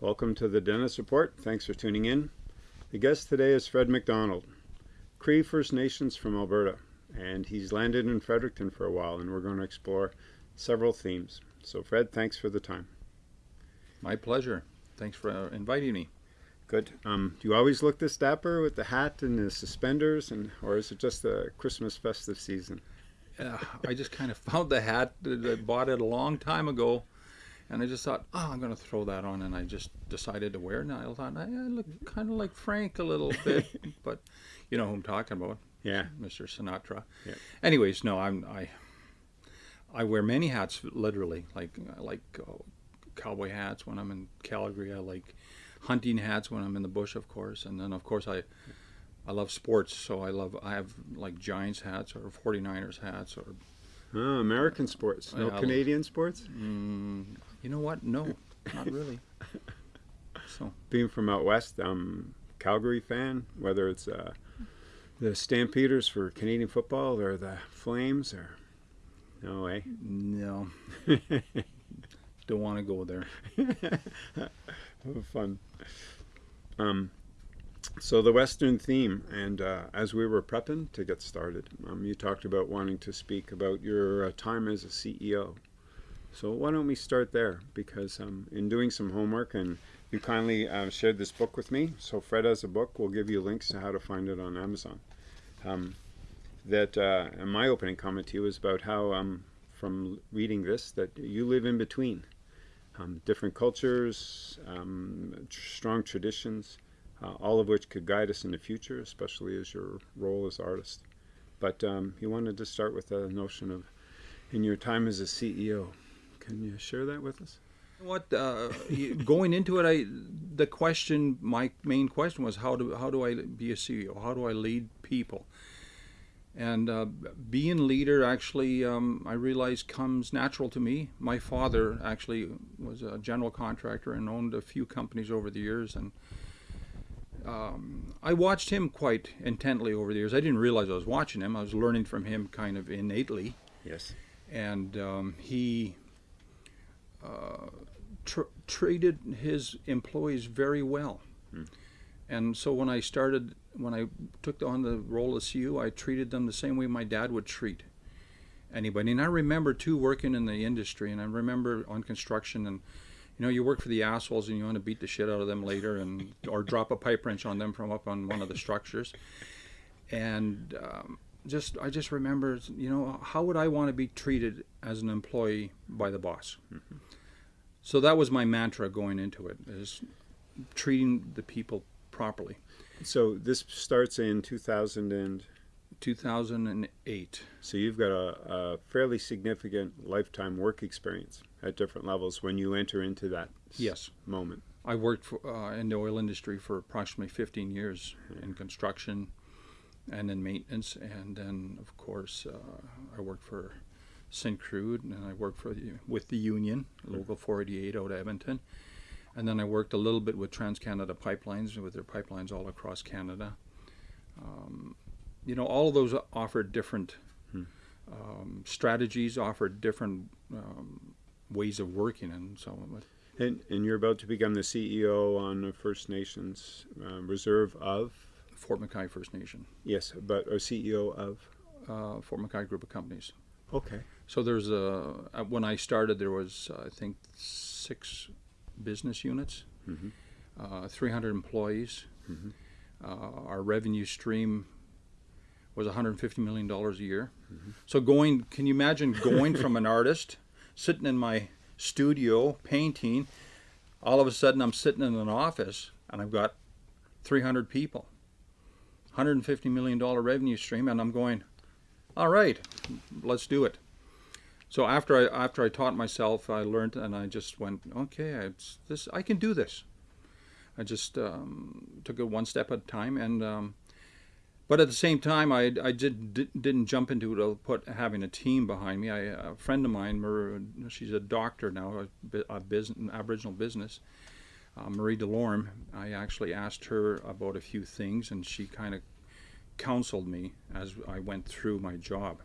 Welcome to the Dentist Report. Thanks for tuning in. The guest today is Fred McDonald, Cree First Nations from Alberta, and he's landed in Fredericton for a while, and we're going to explore several themes. So, Fred, thanks for the time. My pleasure. Thanks for uh, inviting me. Good. Um, do you always look this dapper with the hat and the suspenders, and or is it just the Christmas festive season? Uh, I just kind of found the hat. I bought it a long time ago, and I just thought, oh, I'm going to throw that on, and I just decided to wear it. And I thought, I, I look kind of like Frank a little bit, but you know who I'm talking about? Yeah, Mr. Sinatra. Yeah. Anyways, no, I'm I. I wear many hats, literally. Like I like uh, cowboy hats when I'm in Calgary. I like hunting hats when I'm in the bush, of course, and then of course I I love sports, so I love I have like Giants hats or 49ers hats or oh, American sports, no Yeah, Canadian sports. mm, you know what? No, not really. So Being from out west, I'm Calgary fan. Whether it's uh, the Stampeders for Canadian football or the Flames, or no way. no, don't want to go there. Have fun. Um, so the Western theme, and uh, as we were prepping to get started, um, you talked about wanting to speak about your uh, time as a CEO. So why don't we start there? Because um, in doing some homework, and you kindly uh, shared this book with me. So Fred has a book. We'll give you links to how to find it on Amazon. Um, that uh, and my opening comment to you is about how um, from reading this that you live in between um, different cultures, um, tr- strong traditions, uh, all of which could guide us in the future, especially as your role as artist. But you wanted to start with the notion of in your time as a CEO. Can you share that with us? What uh, going into it, I the question, my main question was how do how do I be a CEO? How do I lead people? And uh, being leader actually, um, I realized comes natural to me. My father actually was a general contractor and owned a few companies over the years, and um, I watched him quite intently over the years. I didn't realize I was watching him. I was learning from him kind of innately Yes. and um, he Uh, tr- treated his employees very well. Hmm. And so when I started, when I took on the role of CEO, I treated them the same way my dad would treat anybody. And I remember too working in the industry, and I remember on construction, and you know, you work for the assholes, and you want to beat the shit out of them later, and or drop a pipe wrench on them from up on one of the structures, and um, just I just remember, you know, how would I want to be treated as an employee by the boss? Mm-hmm. So that was my mantra going into it: is treating the people properly. So this starts in 2000 and 2008. so you've got a, a fairly significant lifetime work experience at different levels when you enter into that Yes, moment. I worked for, uh, in the oil industry for approximately 15 years in construction and in maintenance, and then of course uh, I worked for Syncrude, and I worked for the, with the union, local 488 out of Edmonton, and then I worked a little bit with TransCanada Pipelines with their pipelines all across Canada. Um, you know, all of those offered different Hmm. um, strategies, offered different um, ways of working, and so on. And, and you're about to become the CEO on the First Nations uh, Reserve of Fort McKay First Nation. yes, but or CEO of uh, Fort McKay Group of Companies. okay. So there's a uh, when I started there was uh, I think six business units, Mhm. uh, 300 employees. Mhm. Uh, our revenue stream was 150 million dollars a year. Mm-hmm. So going, can you imagine going from an artist sitting in my studio painting, all of a sudden I'm sitting in an office and I've got 300 people, 150 million dollar revenue stream, and I'm going, all right, let's do it. So after I after I taught myself, I learned, and I just went, okay, it's this. I can do this. I just um, took it one step at a time, and um, but at the same time, I I did, did didn't jump into it. to Put having a team behind me. I, a friend of mine, Mar- she's a doctor now, a, a business, Aboriginal business. Uh, Marie Delorme. I actually asked her about a few things, and she kind of counseled me as I went through my job,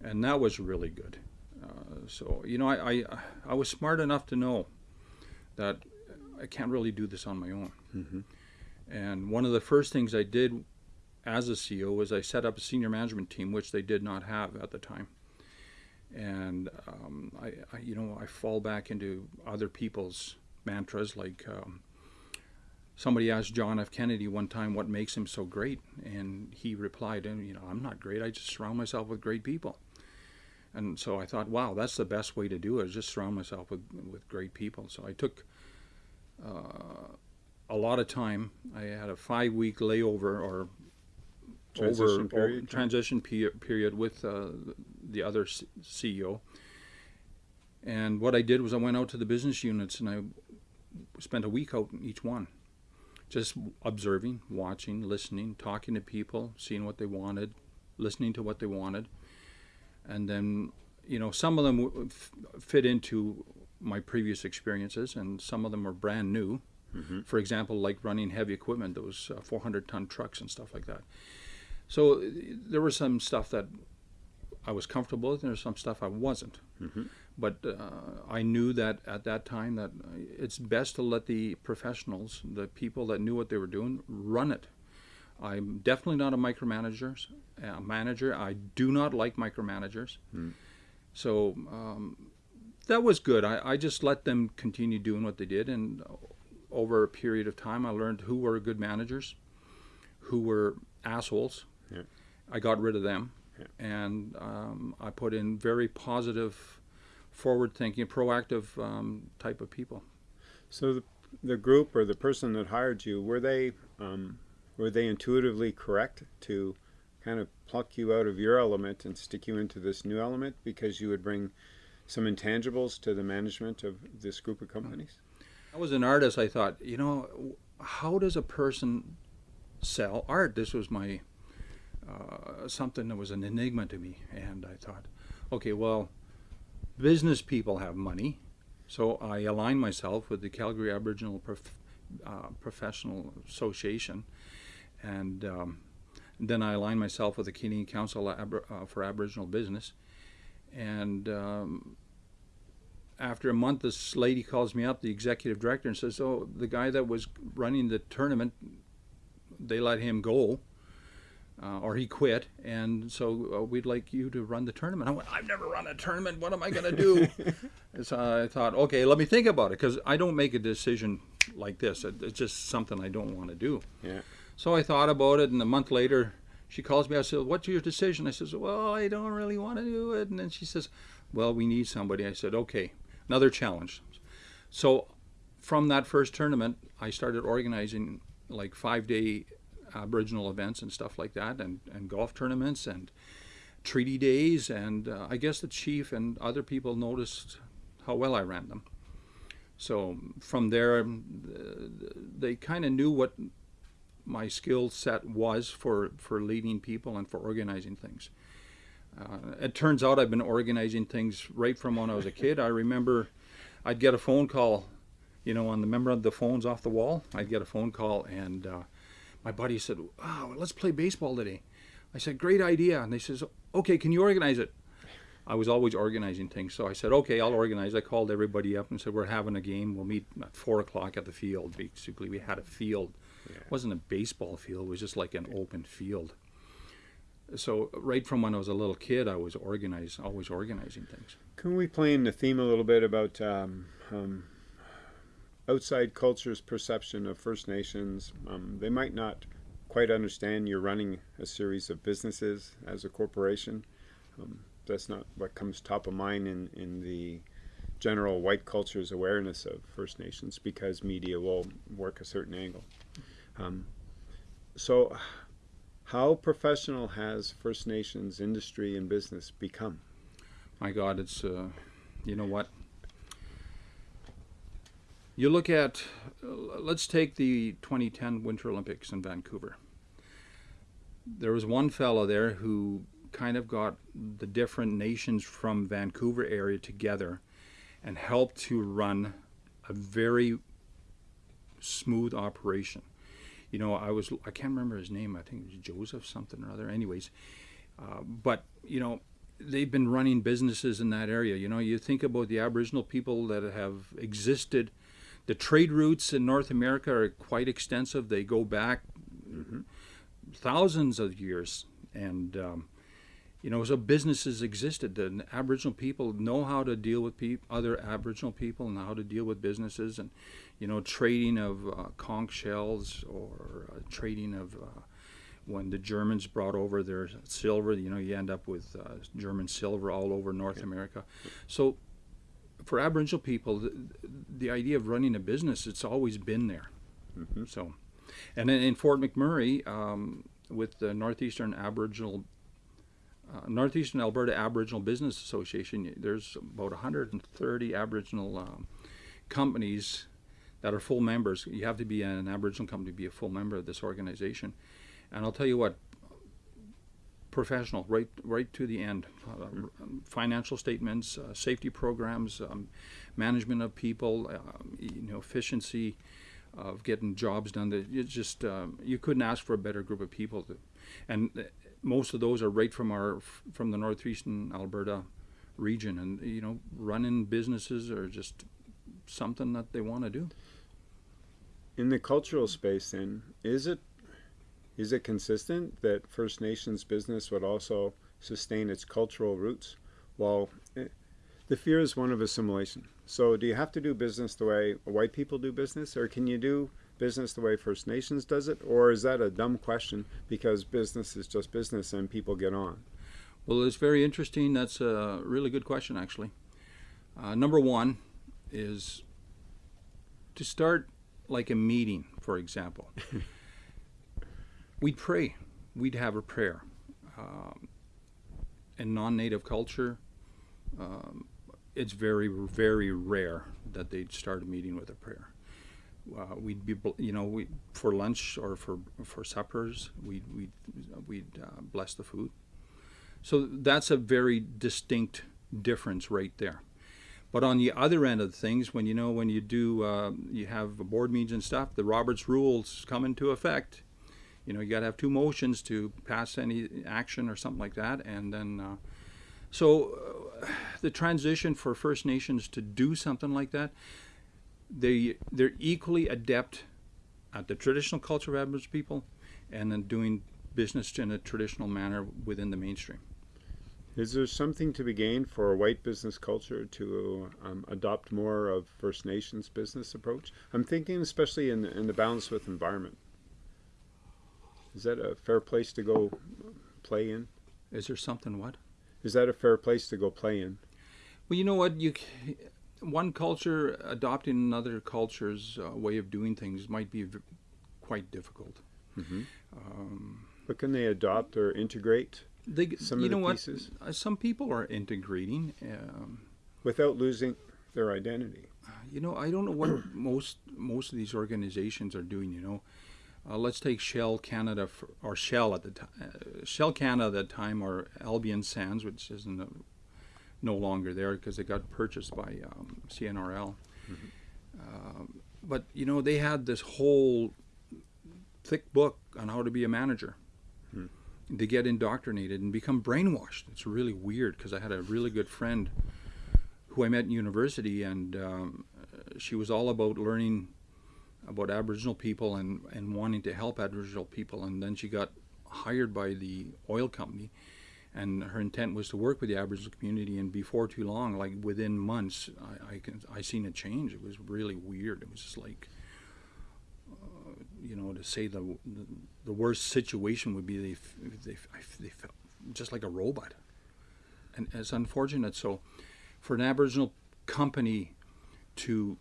and that was really good. Uh, so you know, I, I I was smart enough to know that I can't really do this on my own. Mm-hmm. And one of the first things I did as a CEO was I set up a senior management team, which they did not have at the time. And um, I, I, you know, I fall back into other people's mantras. Like um, somebody asked John F. Kennedy one time, "What makes him so great?" And he replied, "And you know, I'm not great. I just surround myself with great people." And so I thought, wow, that's the best way to do it: is just surround myself with with great people. So I took. Uh, a lot of time. I had a five week layover or Transition over, period, over transition pe- period with uh, the other C- CEO. And what I did was I went out to the business units and I spent a week out in each one, just observing, watching, listening, talking to people, seeing what they wanted, listening to what they wanted, and then you know some of them w- f- fit into my previous experiences, and some of them were brand new Mm-hmm. for example, like running heavy equipment, those uh, 400 ton trucks and stuff like that. So uh, there was some stuff that I was comfortable with, and there's some stuff I wasn't. Mhm. But uh, I knew that at that time that it's best to let the professionals, the people that knew what they were doing, run it. I'm definitely not a micromanager. A manager. I do not like micromanagers. Hmm. So um, that was good. I, I just let them continue doing what they did, and over a period of time, I learned who were good managers, who were assholes. Yeah. I got rid of them, Yeah. and um, I put in very positive, forward-thinking, proactive um, type of people. So the, the group or the person that hired you were they um, were they intuitively correct to kind of pluck you out of your element and stick you into this new element because you would bring some intangibles to the management of this group of companies? I was an artist. I thought, you know, how does a person sell art? This was my uh, something that was an enigma to me, and I thought, okay, well, business people have money, so I aligned myself with the Calgary Aboriginal Prof- uh, Professional Association, and um, then I aligned myself with the Canadian Council uh, for Aboriginal Business, and um, after a month, this lady calls me up, the executive director, and says, "Oh, the guy that was running the tournament, they let him go, uh, or he quit, and so uh, we'd like you to run the tournament." I went, "I've never run a tournament. What am I going to do?" So I thought, "Okay, let me think about it, because I don't make a decision like this. It's just something I don't want to do." Yeah. So I thought about it, and a month later, she calls me. I said, "What's your decision?" I says, "Well, I don't really want to do it." And then she says, "Well, we need somebody." I said, "Okay." Another challenge. So, from that first tournament, I started organizing like five-day Aboriginal events and stuff like that, and, and golf tournaments and treaty days. And uh, I guess the chief and other people noticed how well I ran them. So from there, um, they kind of knew what my skill set was for, for leading people and for organizing things. Uh, it turns out I've been organizing things right from when I was a kid. I remember I'd get a phone call, you know, on the member of the phones off the wall. I'd get a phone call, and uh, my buddy said, "Oh, let's play baseball today." I said, "Great idea." And they says, "Okay, can you organize it?" I was always organizing things, so I said, "Okay, I'll organize." I called everybody up and said, "We're having a game. We'll meet at four o'clock at the field." Basically, we had a field. Yeah. It wasn't a baseball field. It was just like an open field. So right from when I was a little kid, I was organized, always organizing things. Can we play in the theme a little bit about um, um, outside culture's perception of First Nations? Um, they might not quite understand you're running a series of businesses as a corporation. Um, that's not what comes top of mind in, in the general white culture's awareness of First Nations because media will work a certain angle. Um, so, how professional has First Nations industry and business become? My God, it's uh, you know what? You look at, let's take the 2010 Winter Olympics in Vancouver. There was one fellow there who kind of got the different nations from Vancouver area together and help to run a very smooth operation. You know, I was I can't remember his name. I think it was Joseph something or other. Anyways, uh, but you know, they've been running businesses in that area. You know, you think about the Aboriginal people that have existed the trade routes in North America are quite extensive. They go back thousands of years, and um, you know, so businesses existed. The Aboriginal people know how to deal with other Aboriginal people and how to deal with businesses, and you know, trading of uh, conch shells or uh, trading of uh, when the Germans brought over their silver. You know, you end up with uh, German silver all over North America. So, for Aboriginal people, the, the idea of running a business it's always been there. Mhm. So, and then in Fort McMurray, um, with the Northeastern Aboriginal, uh, Northeastern Alberta Aboriginal Business Association, there's about 130 Aboriginal um, companies that are full members. You have to be an Aboriginal company to be a full member of this organization. And I'll tell you what, professional, right, right to the end. Uh, financial statements, uh, safety programs, um, management of people, um, you know, efficiency of getting jobs done. That it's just um, you couldn't ask for a better group of people. To, and uh, most of those are right from our from the northeastern Alberta region, and you know, running businesses are just something that they want to do. In the cultural space, then, is it is it consistent that First Nations business would also sustain its cultural roots? While eh, the fear is one of assimilation. So, do you have to do business the way white people do business, or can you do business the way First Nations does it, or is that a dumb question because business is just business and people get on? Well, it's very interesting. That's a really good question, actually. Uh, number one is to start like a meeting, for example. we'd pray. We'd have a prayer. Um, in non-native culture, um, it's very, very rare that they'd start a meeting with a prayer. Uh, we'd be, you know, we for lunch or for for suppers, we'd we'd we'd uh, bless the food. So that's a very distinct difference right there. But on the other end of things, when you know when you do uh, you have board meetings and stuff, the Roberts rules come into effect. You know you got to have two motions to pass any action or something like that, and then uh, so uh, the transition for First Nations to do something like that, they they're equally adept at the traditional culture of Aboriginal people, and then doing business in a traditional manner within the mainstream. Is there something to be gained for a white business culture to um, adopt more of First Nations business approach? I'm thinking especially in the, in the balance with environment. Is that a fair place to go play in? Is there something what? Is that a fair place to go play in? Well, you know what you one culture adopting another culture's uh, way of doing things might be v- quite difficult. Mm-hmm. Um, But can they adopt or integrate they, some you of the know pieces what? Uh, some people are integrating. Um, without losing their identity? you know, I don't know what most most of these organizations are doing. You know, uh, let's take Shell Canada for, or Shell at the time, uh, Shell Canada at the time, or Albian Sands, which isn't uh no longer there because it got purchased by um, CNRL. Um, but you know, they had this whole thick book on how to be a manager. Hmm. They get indoctrinated and become brainwashed. It's really weird because I had a really good friend who I met in university, and um, she was all about learning about Aboriginal people and, and wanting to help Aboriginal people. And then she got hired by the oil company, and her intent was to work with the Aboriginal community. And before too long, like within months, I I, can, I seen a change. It was really weird. It was just like, uh, you know, to say the, the the worst situation would be they they they felt just like a robot, and it's unfortunate. So, for an Aboriginal company to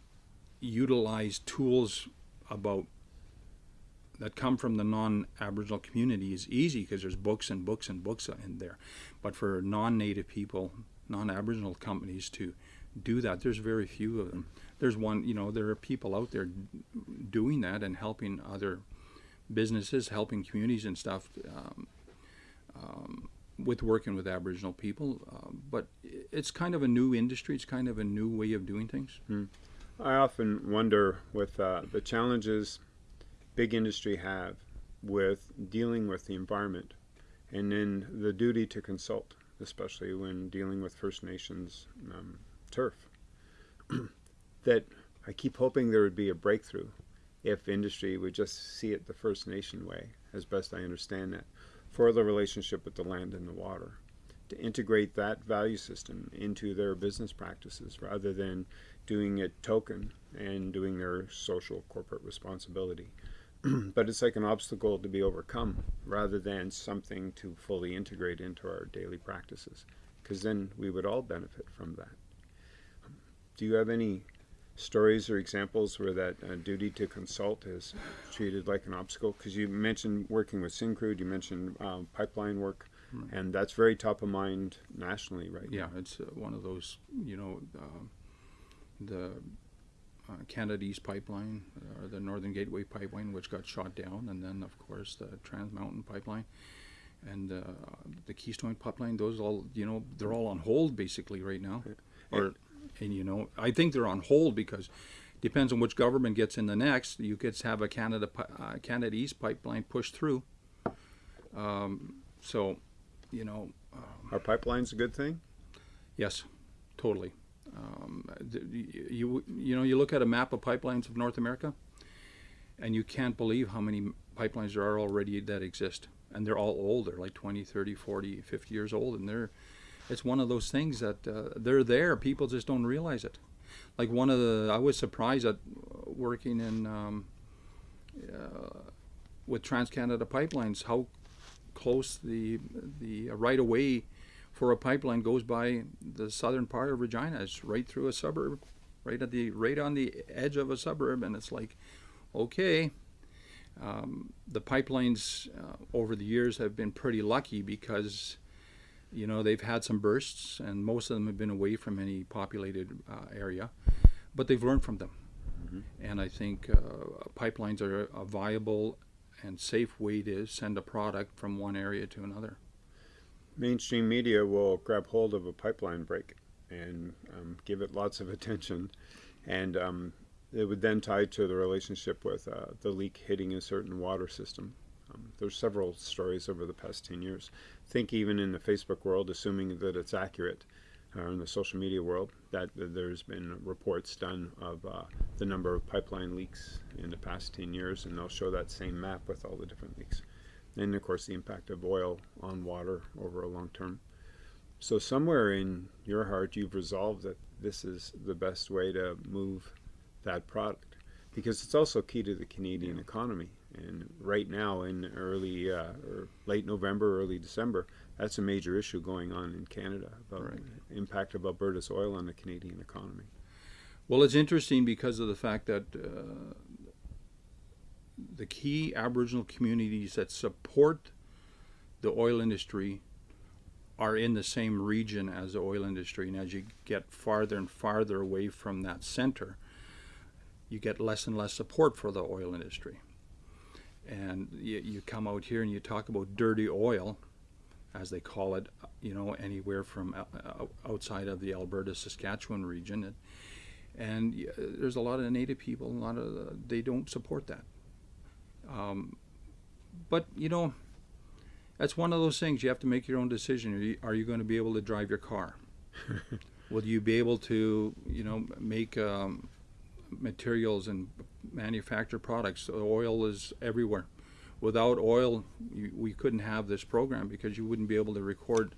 utilize tools about that come from the non-Aboriginal community is easy because there's books and books and books in there. But for non-Native people, non-Aboriginal companies to do that, there's very few of them. There's one, you know, there are people out there doing that and helping other businesses, helping communities and stuff um, um, with working with Aboriginal people. Um, but it's kind of a new industry. It's kind of a new way of doing things. I often wonder with uh, the challenges big industry have with dealing with the environment and then the duty to consult, especially when dealing with First Nations um, turf. that I keep hoping there would be a breakthrough if industry would just see it the First Nation way, as best I understand it, for the relationship with the land and the water, to integrate that value system into their business practices rather than doing it token and doing their social corporate responsibility. but it's like an obstacle to be overcome rather than something to fully integrate into our daily practices, because then we would all benefit from that. Do you have any stories or examples where that uh, duty to consult is treated like an obstacle? Because you mentioned working with Syncrude, you mentioned um, pipeline work, and that's very top of mind nationally right Yeah, now. it's uh, one of those, you know, uh, the uh, Canada East Pipeline, or the Northern Gateway Pipeline, which got shot down, and then, of course, the Trans Mountain Pipeline and uh, the Keystone Pipeline, those all, you know, they're all on hold basically right now. Or, and, you know, I think they're on hold because depends on which government gets in the next. You could have a Canada uh, Canada East Pipeline pushed through. Um, so, you know, Are pipelines a good thing? Yes, totally. Um, you you know you look at a map of pipelines of North America, and you can't believe how many pipelines there are already that exist, and they're all old. They're like 20, 30, 40, 50 years old, and they're it's one of those things that uh, they're there. People just don't realize it. Like one of the I was surprised at working in um, uh, with Trans Canada Pipelines how close the the right of way for a pipeline goes by the southern part of Regina. It's right through a suburb, right at the right on the edge of a suburb, and it's like, okay. Um, the pipelines uh, over the years have been pretty lucky because, you know, they've had some bursts, and most of them have been away from any populated uh, area, but they've learned from them. And I think uh, pipelines are a viable and safe way to send a product from one area to another. Mainstream media will grab hold of a pipeline break and um, give it lots of attention, and um, it would then tie to the relationship with uh, the leak hitting a certain water system. Um, there's several stories over the past 10 years. think even in the Facebook world, assuming that it's accurate, or in the social media world, that there's been reports done of uh, the number of pipeline leaks in the past 10 years, and they'll show that same map with all the different leaks and of course the impact of oil on water over a long term. So somewhere in your heart, you've resolved that this is the best way to move that product, because it's also key to the Canadian economy. And right now, in early uh, or late November, early December, that's a major issue going on in Canada about Right. the impact of Alberta's oil on the Canadian economy. Well, it's interesting because of the fact that uh, the key Aboriginal communities that support the oil industry are in the same region as the oil industry. And as you get farther and farther away from that center, you get less and less support for the oil industry. And you, you come out here and you talk about dirty oil, as they call it, you know, anywhere from uh, outside of the Alberta Saskatchewan region. And, and there's a lot of native people, a lot of uh, they don't support that. Um, but you know, that's one of those things you have to make your own decision. Are you, are you going to be able to drive your car? Will you be able to, you know, make um, materials and manufacture products? Oil is everywhere. Without oil, you, we couldn't have this program because you wouldn't be able to record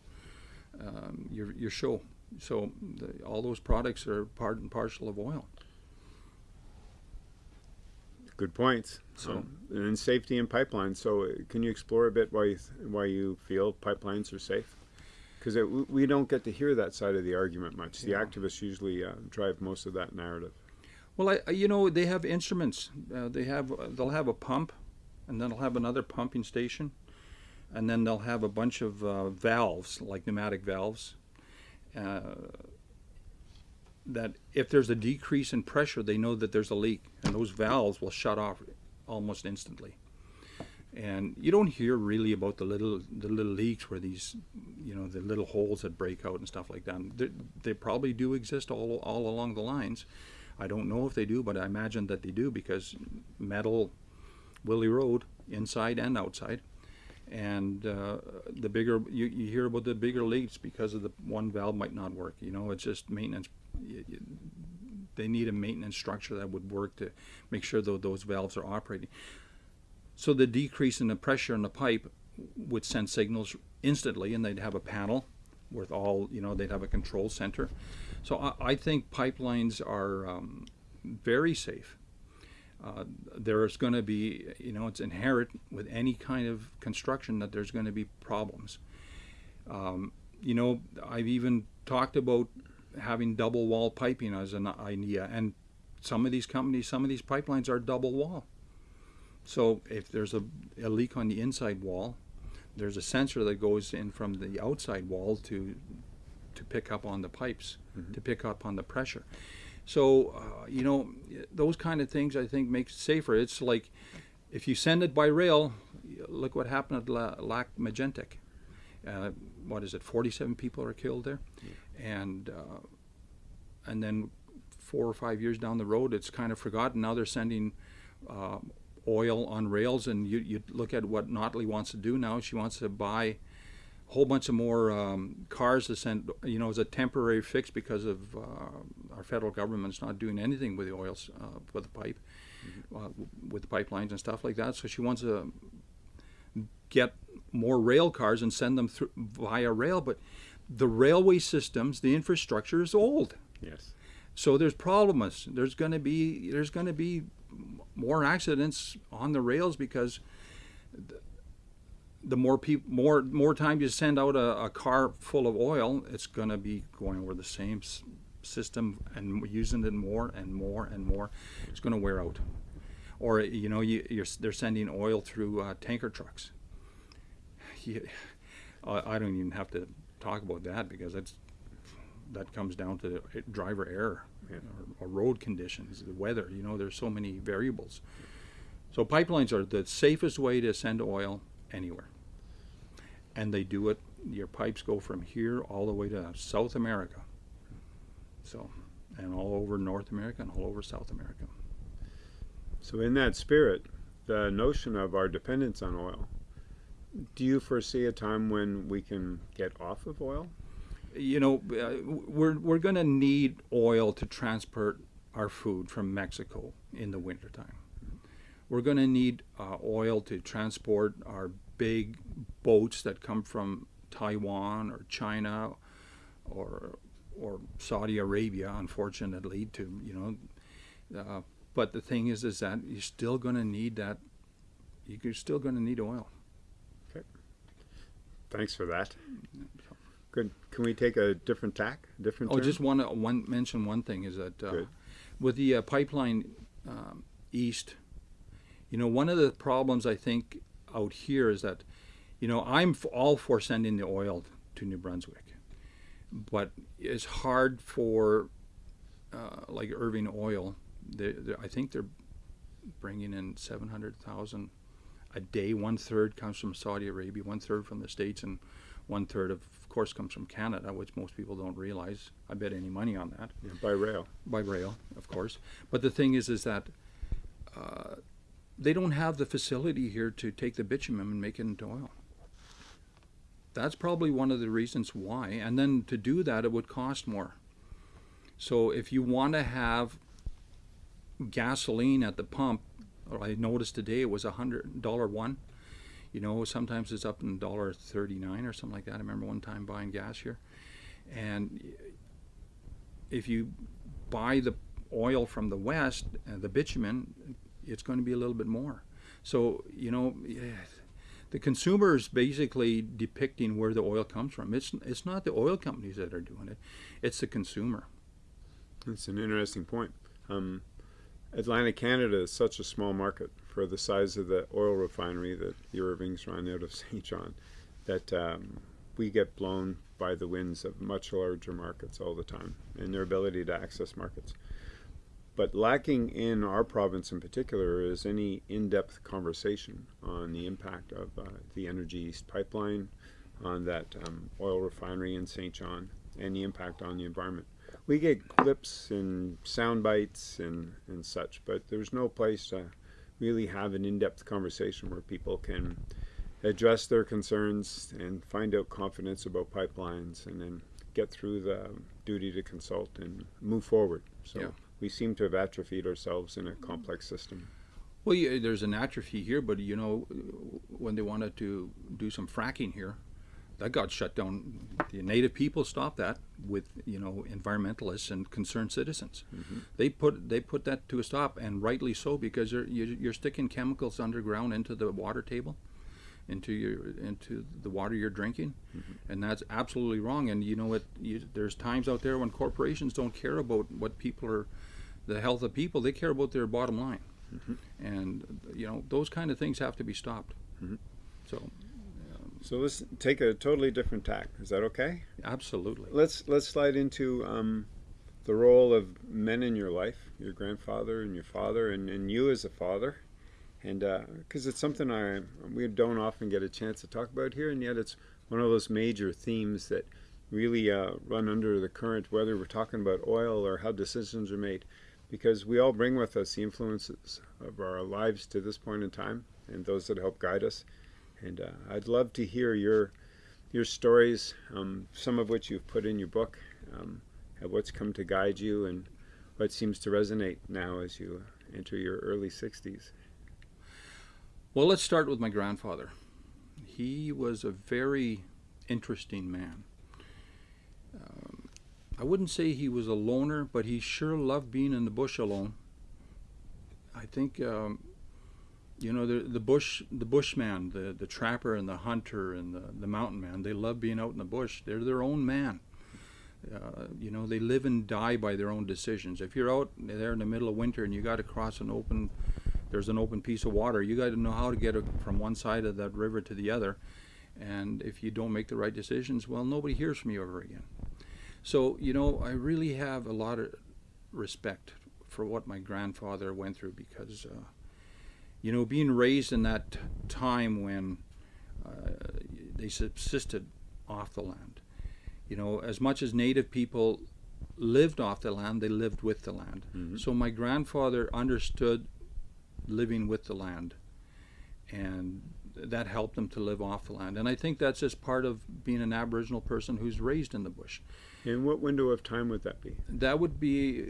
um, your your show. So the, all those products are part and parcel of oil. Good points. So- Um, and then safety in pipelines. So, uh, can you explore a bit why you th- why you feel pipelines are safe? Because we don't get to hear that side of the argument much. The Yeah. activists usually uh, drive most of that narrative. Well, I, I- you know, they have instruments. Uh, they have they'll have a pump, and then they'll have another pumping station, and then they'll have a bunch of uh, valves, like pneumatic valves. That if there's a decrease in pressure, they know that there's a leak, and those valves will shut off almost instantly. And you don't hear really about the little the little leaks where these, you know, the little holes that break out and stuff like that. They, they probably do exist all all along the lines. I don't know if they do, but I imagine that they do because metal will erode inside and outside. And uh, the bigger you, you hear about the bigger leaks because of the one valve might not work. You know, it's just maintenance. They need a maintenance structure that would work to make sure that those valves are operating. So the decrease in the pressure in the pipe would send signals instantly, and they'd have a panel with all you know they'd have a control center. So I, I think pipelines are um, very safe. Uh, there's going to be, you know, it's inherent with any kind of construction that there's going to be problems. Um, you know, I've even talked about having double wall piping as an idea, and some of these companies, some of these pipelines are double wall. So if there's a, a leak on the inside wall, there's a sensor that goes in from the outside wall to to pick up on the pipes, Mhm. to pick up on the pressure. So uh, you know those kind of things I think makes it safer. It's like if you send it by rail, look what happened at La- Lac Mégantic. Uh, what is it? Forty-seven people are killed there, and uh, and then four or five years down the road, it's kind of forgotten. Now they're sending uh, oil on rails, and you you look at what Notley wants to do now. She wants to buy a whole bunch of more um, cars to send, you know, as a temporary fix because of uh, our federal government's not doing anything with the oils, uh, with the pipe, uh, with the pipelines and stuff like that. So she wants to get more rail cars and send them through via rail, but the railway systems, the infrastructure is old. Yes. So there's problems. There's going to be there's going to be more accidents on the rails because the, the more people more more time you send out a, a car full of oil, it's going to be going over the same s- system and using it more and more and more. It's going to wear out. Or you know you, you're, they're sending oil through uh, tanker trucks. You, I I don't even have to talk about that because that's that comes down to driver error Yeah. or, or road conditions, the weather. You know, there's so many variables. So pipelines are the safest way to send oil anywhere, and they do it. Your pipes go from here all the way to South America. So, and all over North America and all over South America. So, in that spirit, the notion of our dependence on oil, do you foresee a time when we can get off of oil? you know, uh, we're we're going to need oil to transport our food from Mexico in the wintertime. We're going to need uh, oil to transport our big boats that come from Taiwan or China or or Saudi Arabia, unfortunately, to you know. Uh, but the thing is, is that you're still going to need that. You're still going to need oil. Thanks for that. Good. Can we take a different tack? Different. Oh, turn? just want to one mention one thing is that uh, with the uh, pipeline um, east, you know, one of the problems I think out here is that, you know, I'm f- all for sending the oil to New Brunswick, but it's hard for uh, like Irving Oil. They, they, I think they're bringing in seven hundred thousand a day. One third comes from Saudi Arabia, one third from the states, and one third of course comes from Canada, which most people don't realize. I bet any money on that Yeah, by rail. by rail, of course. But the thing is, is that uh, they don't have the facility here to take the bitumen and make it into oil. That's probably one of the reasons why. And then to do that, it would cost more. So if you want to have gasoline at the pump, I noticed today it was a hundred dollar one. You know, sometimes it's up in dollar thirty nine or something like that. I remember one time buying gas here, and if you buy the oil from the west, uh, the bitumen, it's going to be a little bit more. So you know, the consumer is basically depicting where the oil comes from. It's it's not the oil companies that are doing it; it's the consumer. That's an interesting point. Um, Atlantic Canada is such a small market for the size of the oil refinery that the Irvings run out of Saint John that um, we get blown by the winds of much larger markets all the time and their ability to access markets. But lacking in our province in particular is any in depth conversation on the impact of uh, the Energy East pipeline, on that um, oil refinery in Saint John, and the impact on the environment we get clips and sound bites and, and such, but there's no place to really have an in-depth conversation where people can address their concerns and find out confidence about pipelines and then get through the duty to consult and move forward. So Yeah. we seem to have atrophied ourselves in a complex system. Well, yeah, there's an atrophy here, but you know, when they wanted to do some fracking here, that got shut down. The native people stopped that with you know environmentalists and concerned citizens. Mm-hmm. They put they put that to a stop, and rightly so, because you're you're sticking chemicals underground into the water table, into your into the water you're drinking, Mm-hmm. and that's absolutely wrong. And you know what? You, there's times out there when corporations don't care about what people are, the health of people. They care about their bottom line, and you know those kind of things have to be stopped. Mhm. So, So let's take a totally different tack. Is that okay? absolutely. Let's let's slide into um, the role of men in your life, your grandfather and your father, and, and you as a father, and because it's something I we don't often get a chance to talk about here, and yet it's one of those major themes that really uh, run under the current, whether we're talking about oil or how decisions are made, because we all bring with us the influences of our lives to this point in time, and those that help guide us. And uh, I'd love to hear your your stories, um, some of which you've put in your book, um, and what's come to guide you, and what seems to resonate now as you enter your early 60s. Well, let's start with my grandfather. He was a very interesting man. Um, I wouldn't say he was a loner, but he sure loved being in the bush alone. I think, um, you know, the the bush, the bushman, the the trapper and the hunter and the the mountain man. They love being out in the bush. They're their own man. Uh, you know, they live and die by their own decisions. If you're out there in the middle of winter and you got to cross an open there's an open piece of water. You got to know how to get from one side of that river to the other. And if you don't make the right decisions, well, nobody hears from you ever again. So, you know, I really have a lot of respect for what my grandfather went through because, uh, you know, being raised in that time when uh, they subsisted off the land, you know, as much as native people lived off the land, they lived with the land. Mhm. So my grandfather understood living with the land and that helped them to live off the land and i think that's just part of being an aboriginal person who's raised in the bush In what window of time would that be? that would be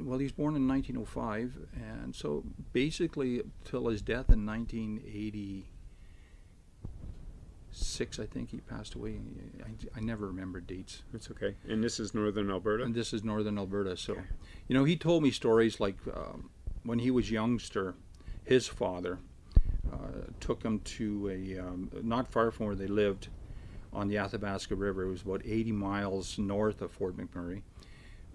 well he was born in 1905 and so basically till his death in 1986 i think he passed away i, I never remember dates It's okay. And this is northern Alberta? and this is northern alberta so Okay. you know he told me stories like um, when he was youngster his father uh, took him to a um, not far from where they lived on the athabasca river it was about 80 miles north of fort mcmurray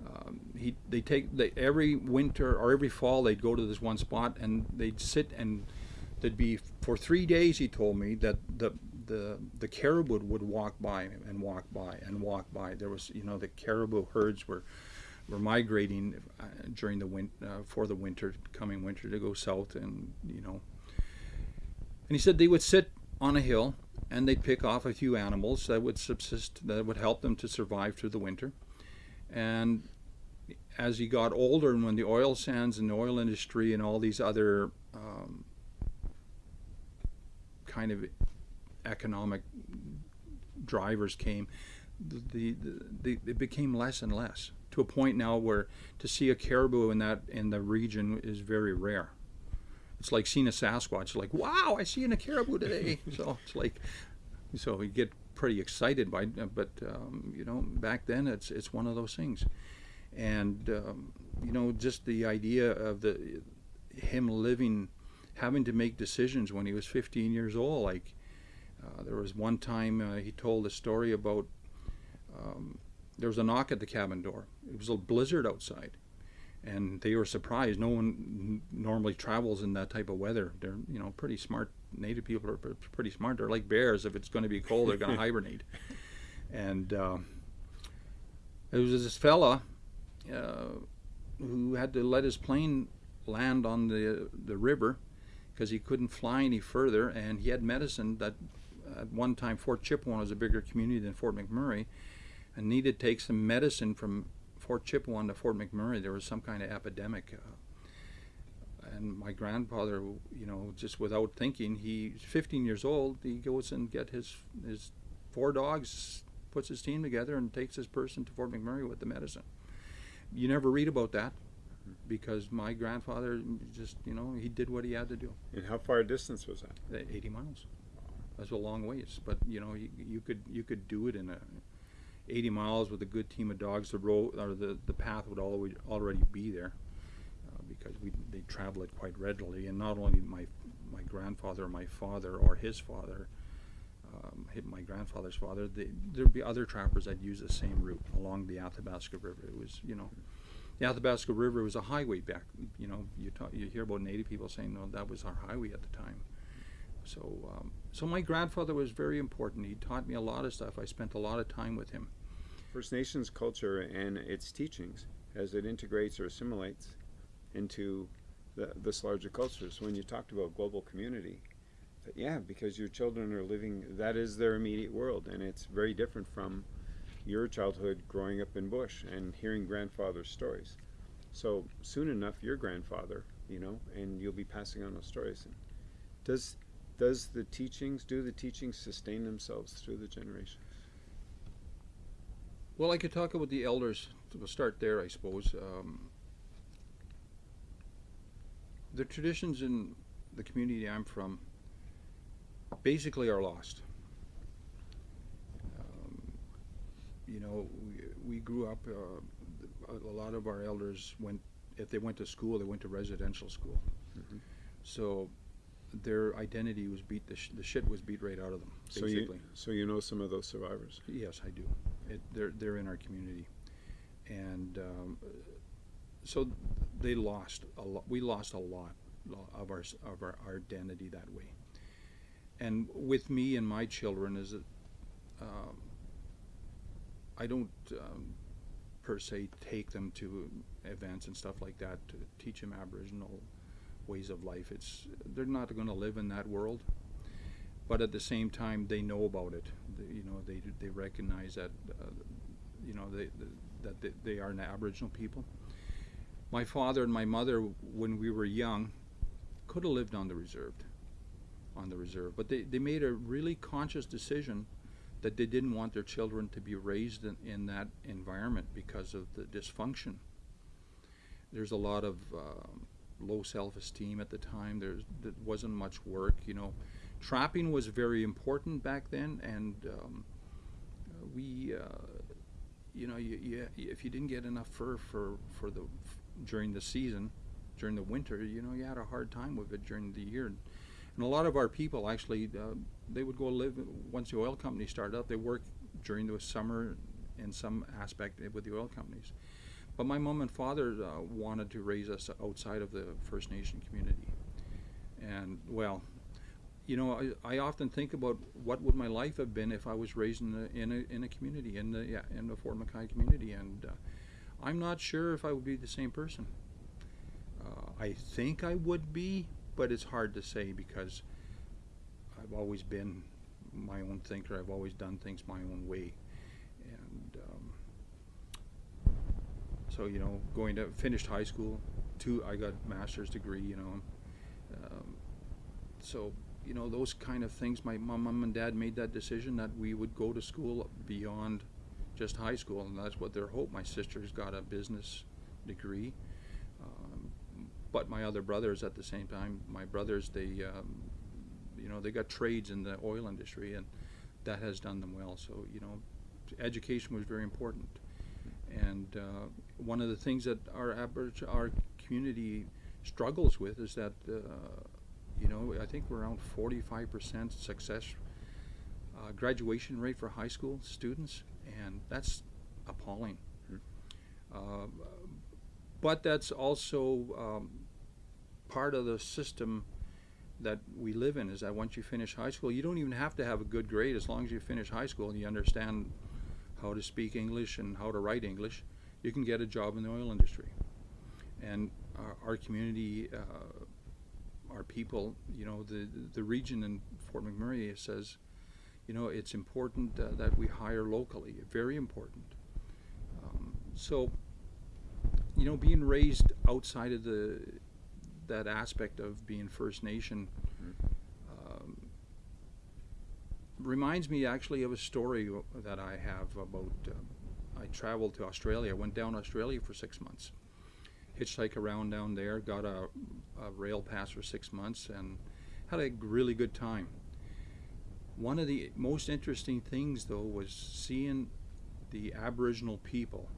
um, he they take they, every winter or every fall they'd go to this one spot and they'd sit and there'd be for three days he told me that the the the caribou would walk by and walk by and walk by. There was you know the caribou herds were were migrating uh, during the win- uh, for the winter coming winter to go south and you know. And he said they would sit on a hill and they'd pick off a few animals that would subsist that would help them to survive through the winter and as he got older and when the oil sands and the oil industry and all these other um, kind of economic drivers came the, the, the, it became less and less to a point now where to see a caribou in that in the region is very rare. It's like seeing a sasquatch like wow i see a caribou today. So it's like so we get pretty excited by but um, you know back then it's it's one of those things. And um, you know just the idea of the him living having to make decisions when he was 15 years old like uh, there was one time uh, he told a story about um, there was a knock at the cabin door. It was a blizzard outside and they were surprised. No one normally travels in that type of weather. They're you know pretty smart native people are pretty smart they're like bears if it's going to be cold they're going to hibernate and uh, it was this fella uh, who had to let his plane land on the the river because he couldn't fly any further, and he had medicine that at one time Fort Chipewyan was a bigger community than Fort McMurray, and needed to take some medicine from Fort Chipewyan to Fort McMurray. There was some kind of epidemic. Uh, and my grandfather, you know, just without thinking, he's 15 years old. He goes and get his his four dogs, puts his team together, and takes his person to Fort McMurray with the medicine. you never read about that because my grandfather just, you know, he did what he had to do. And how far a distance was that? Uh, 80 miles. That's a long ways, but you know, you, you could you could do it in a 80 miles with a good team of dogs. The road or the the path would always already be there because we they travel it quite readily. And not only my my grandfather, my father, or his father, um, my grandfather's father, they, there'd be other trappers that use the same route along the Athabasca River. It was you know. The Athabasca River was a highway back. You know, you talk, you hear about Native people saying, "No, that was our highway at the time." So, um, so my grandfather was very important. He taught me a lot of stuff. I spent a lot of time with him. First Nations culture and its teachings as it integrates or assimilates into the, this larger culture. So when you talked about global community, yeah, because your children are living, that is their immediate world, and it's very different from your childhood growing up in bush and hearing grandfather's stories. So soon enough, your grandfather, you know, and you'll be passing on those stories. And does does the teachings do the teachings sustain themselves through the generations? Well, I could talk about the elders. We'll start there, I suppose. Um, the traditions in the community I'm from basically are lost. Um, you know, we, we grew up. Uh, a, a lot of our elders went. If they went to school, they went to residential school. Mhm. So their identity was beat. The, sh- the shit was beat right out of them. So Basically. you, so you know some of those survivors. Yes, I do. It, they're they're in our community, and um, so they lost a lot. We lost a lot of our of our, our identity that way. And with me and my children is um, I don't um, per se take them to events and stuff like that to teach them Aboriginal ways of life. It's they're not going to live in that world but at the same time they know about it They- you know they they recognize that uh, you know they, that they, they are an aboriginal people my father and my mother when we were young could have lived on the reserved on the reserve. But they, they made a really conscious decision that they didn't want their children to be raised in, in that environment because of the dysfunction. There's a lot of um, low self-esteem at the time. There's there wasn't much work you know. Trapping was very important back then, and um, uh, we, uh, you know, you, you, if you didn't get enough fur for for the during the season, during the winter, you know, you had a hard time with it during the year. And a lot of our people actually, uh, they would go live once the oil company started up. They work during the summer in some aspect with the oil companies. But my mom and father uh, wanted to raise us outside of the First Nation community. And well, you know, I, I often think about what would my life have been if I was raised in a, in a, in a community, in the, yeah, in the Fort McKay community. And uh, I'm not sure if I would be the same person. Uh, I think I would be, but it's hard to say because I've always been my own thinker. I've always done things my own way. And um, so, you know, going to finished high school, two, I got master's degree, you know. Um, so you know those kind of things my mom, mom and dad made that decision that we would go to school beyond just high school and that's what their hope. My sister's got a business degree um, but my other brothers at the same time my brothers they um, you know they got trades in the oil industry and that has done them well. So you know education was very important. And uh, one of the things that our average our community struggles with is that uh, you know, I think we're around 45% success uh, graduation rate for high school students, and that's appalling. Uh, but that's also um, part of the system that we live in is that once you finish high school, you don't even have to have a good grade as long as you finish high school and you understand how to speak English and how to write English, you can get a job in the oil industry. And our, our community uh, our people, you know, the the region in Fort McMurray says, you know, it's important uh, that we hire locally. Very important. Um, so, you know, being raised outside of the that aspect of being First Nation um, reminds me actually of a story that I have about. Uh, I traveled to Australia. Went down Australia for six months. hitchhiked around down there, got a, a rail pass for six months, and had a really good time. One of the most interesting things, though, was seeing the Aboriginal people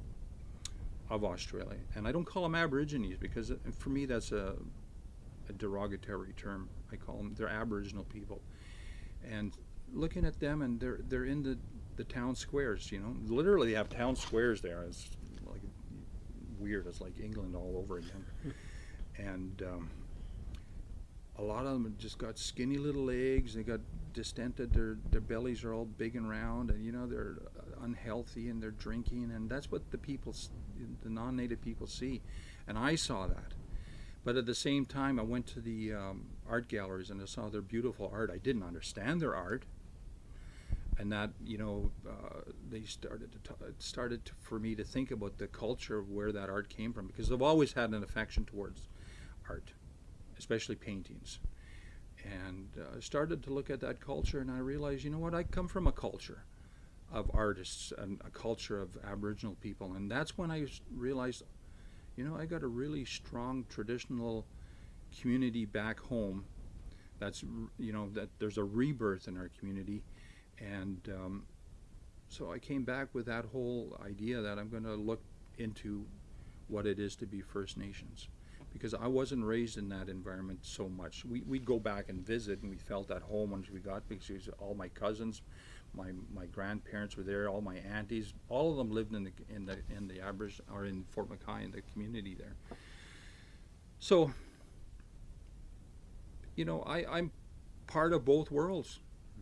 of Australia. And I don't call them Aborigines because uh, for me that's a, a derogatory term. I call them, they're Aboriginal people. And looking at them and they're, they're in the, the town squares, you know, literally they have town squares there. It's like weird. It's like England all over again. and um, a lot of them just got skinny little legs. They got distended. Their their bellies are all big and round, and you know they're uh, unhealthy and they're drinking, and that's what the people, the non-native people see, and I saw that. But at the same time, I went to the um, art galleries and I saw their beautiful art. I didn't understand their art, and that you know uh, they started to started to, for me to think about the culture of where that art came from because I've always had an affection towards art, especially paintings, and uh, started to look at that culture and I realized you know what I come from a culture of artists and a culture of Aboriginal people, and that's when I realized you know I got a really strong traditional community back home. That's you know that there's a rebirth in our community. And um, so I came back with that whole idea that I'm going to look into what it is to be First Nations because I wasn't raised in that environment so much. We, we'd go back and visit and we felt at home once we got because all my cousins, my, my grandparents were there, all my aunties, all of them lived in the in the in the Aboriginal or in Fort McKay in the community there. So you know, I, I'm part of both worlds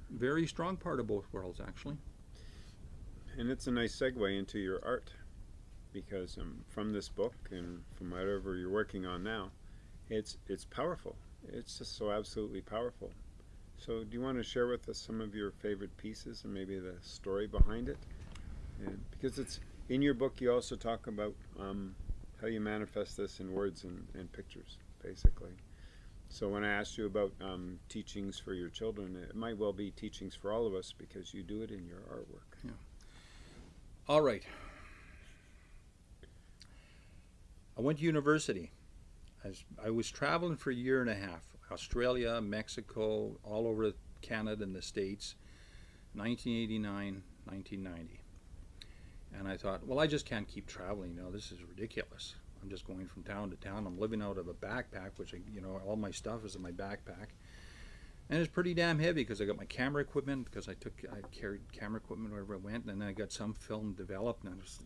very strong part of both worlds actually And it's a nice segue into your art because um, from this book and from whatever you're working on now, it's it's powerful. It's just so absolutely powerful. So, do you want to share with us some of your favorite pieces and maybe the story behind it? And because it's in your book, you also talk about um, how you manifest this in words and, and pictures, basically. So, when I asked you about um, teachings for your children, it might well be teachings for all of us because you do it in your artwork. Yeah. all right i went to university. I was, I was traveling for a year and a half australia mexico all over canada and the states 1989 1990 and i thought well i just can't keep traveling you know this is ridiculous. I'm just going from town to town. I'm living out of a backpack which I, you know all my stuff is in my backpack. And it's pretty damn heavy because I got my camera equipment because I took I carried camera equipment wherever I went, and then I got some film developed. And I, was,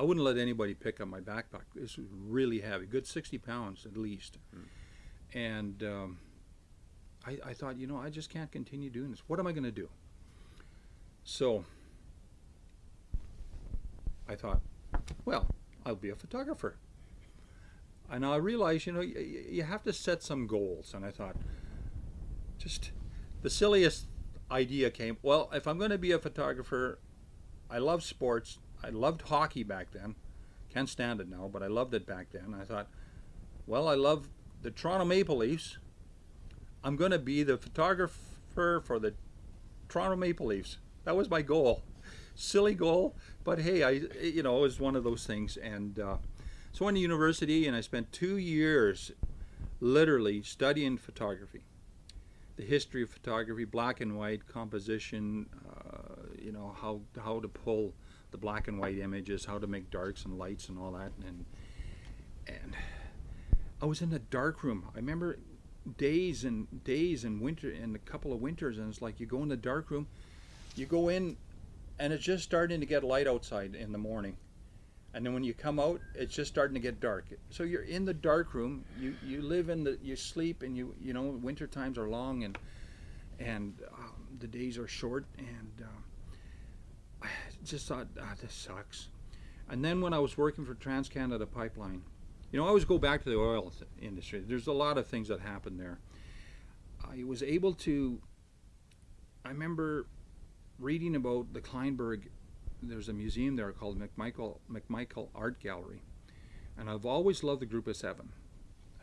I wouldn't let anybody pick up my backpack. This was really heavy, good sixty pounds at least. And um, I, I thought, you know, I just can't continue doing this. What am I going to do? So I thought, well, I'll be a photographer. And I realized, you know, you have to set some goals. And I thought, just the silliest idea came. Well, if I'm going to be a photographer, I love sports. I loved hockey back then. Can't stand it now, but I loved it back then. I thought, well, I love the Toronto Maple Leafs. I'm going to be the photographer for the Toronto Maple Leafs. That was my goal. Silly goal, but hey, I you know it was one of those things. And uh, so I went to university, and I spent two years, literally studying photography the history of photography, black and white composition, uh, you know how how to pull the black and white images, how to make darks and lights and all that, and and I was in a dark room. I remember days and days and winter and a couple of winters, and it's like you go in the dark room, you go in, and it's just starting to get light outside in the morning. And then when you come out, it's just starting to get dark. So you're in the dark room. You you live in the you sleep, and you you know winter times are long, and and um, the days are short, and um, just thought ah, this sucks. And then when I was working for TransCanada Pipeline, you know I always go back to the oil industry. There's a lot of things that happened there. I was able to. I remember reading about the Kleinburg there's a museum there called McMichael McMichael Art Gallery, and I've always loved the Group of Seven.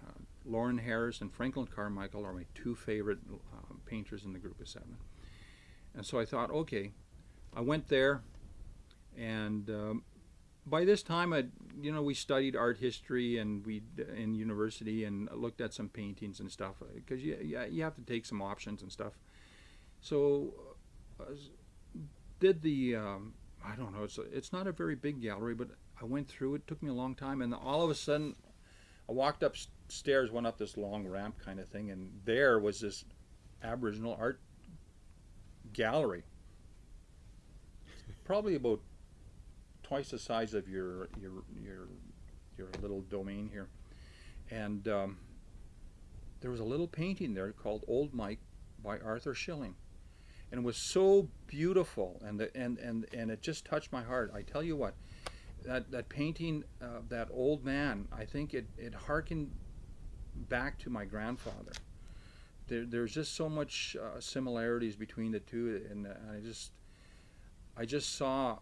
Uh, Lawren Harris and Franklin Carmichael are my two favorite uh, painters in the Group of Seven, and so I thought, okay, I went there, and um, by this time, I you know we studied art history and we in university and looked at some paintings and stuff because you, you you have to take some options and stuff. So uh, did the um, I don't know it's it's not a very big gallery, but I went through it. Took me a long time, and all of a sudden, I walked upstairs, went up this long ramp kind of thing, and there was this Aboriginal art gallery, probably about twice the size of your your your your little domain here, and um, there was a little painting there called Old Mike by Arthur Shilling, and it was so beautiful, and the, and and and it just touched my heart. I tell you what, that that painting, uh, that old man, I think it it harkened back to my grandfather. There, there's just so much uh, similarities between the two, and uh, I just I just saw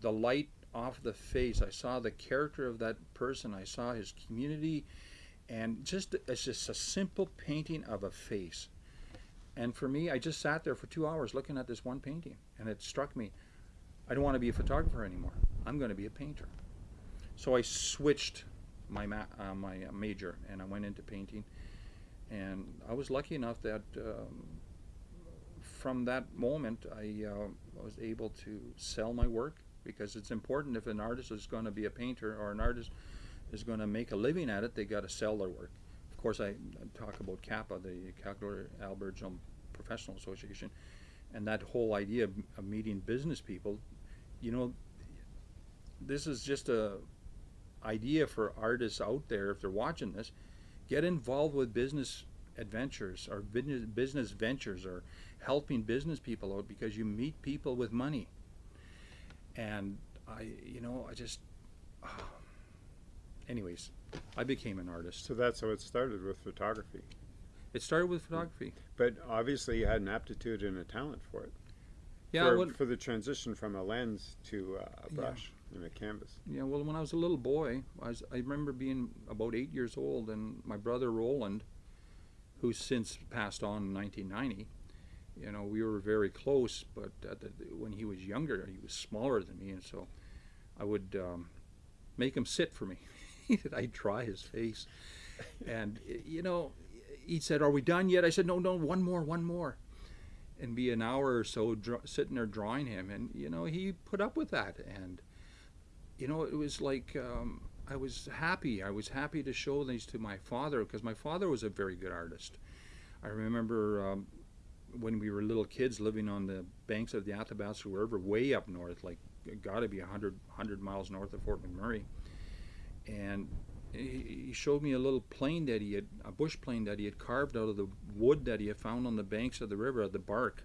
the light off the face. I saw the character of that person. I saw his community, and just it's just a simple painting of a face. And for me, I just sat there for two hours looking at this one painting, and it struck me. I don't want to be a photographer anymore. I'm going to be a painter. So I switched my uh, my uh, major, and I went into painting. And I was lucky enough that um, from that moment, I uh, was able to sell my work because it's important if an artist is going to be a painter or an artist is going to make a living at it, they got to sell their work. Of course, I, talk about CAPA, the Calgary Aboriginal Professional Association, and that whole idea of, of meeting business people. You know, this is just a idea for artists out there if they're watching this. Get involved with business adventures or business ventures or helping business people out because you meet people with money and I, you know, I just, uh, anyways, I became an artist. So that's how it started with photography. It started with photography. But obviously, you had an aptitude and a talent for it. Yeah, for, well, for the transition from a lens to uh, a Yeah. brush and a canvas. yeah. Well, when I was a little boy, I, was, I remember being about eight years old, and my brother Roland, who's since passed on in 1990. You know, we were very close, but the, when he was younger, he was smaller than me, and so I would um, make him sit for me. I'd dry his face, and you know, he said, "Are we done yet?" I said, "No, no, one more, one more." And be an hour or so sitting there drawing him, and you know, he put up with that, and you know, it was like um, I was happy. I was happy to show these to my father because my father was a very good artist. I remember um, when we were little kids living on the banks of the Athabasca River, way up north, like got to be 100, 100 miles north of Fort McMurray. And he showed me a little plane that he had, a bush plane that he had carved out of the wood that he had found on the banks of the river, the bark